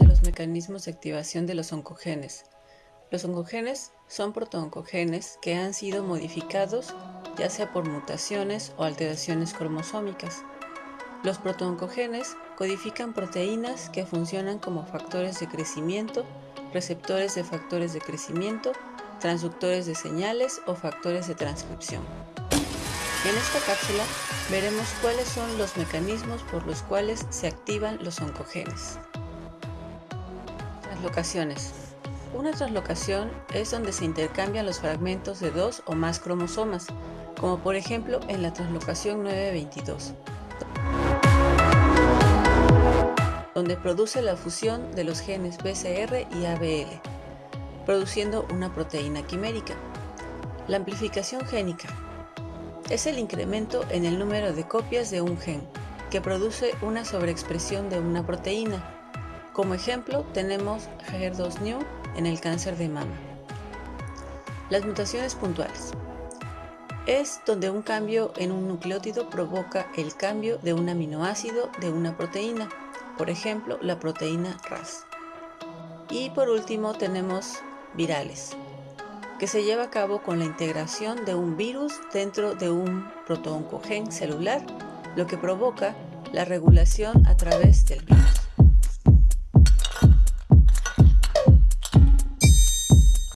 mecanismos de activación de los oncogenes. Los oncogenes son protooncogenes que han sido modificados ya sea por mutaciones o alteraciones cromosómicas. Los protooncogenes codifican proteínas que funcionan como factores de crecimiento, receptores de factores de crecimiento, transductores de señales o factores de transcripción. En esta cápsula veremos cuáles son los mecanismos por los cuales se activan los oncogenes. Translocaciones. Una translocación es donde se intercambian los fragmentos de dos o más cromosomas, como por ejemplo en la translocación 922, donde produce la fusión de los genes BCR y ABL, produciendo una proteína quimérica. La amplificación génica es el incremento en el número de copias de un gen, que produce una sobreexpresión de una proteína, como ejemplo, tenemos HER2-New en el cáncer de mama. Las mutaciones puntuales. Es donde un cambio en un nucleótido provoca el cambio de un aminoácido de una proteína, por ejemplo, la proteína RAS. Y por último tenemos virales, que se lleva a cabo con la integración de un virus dentro de un protooncogen celular, lo que provoca la regulación a través del virus.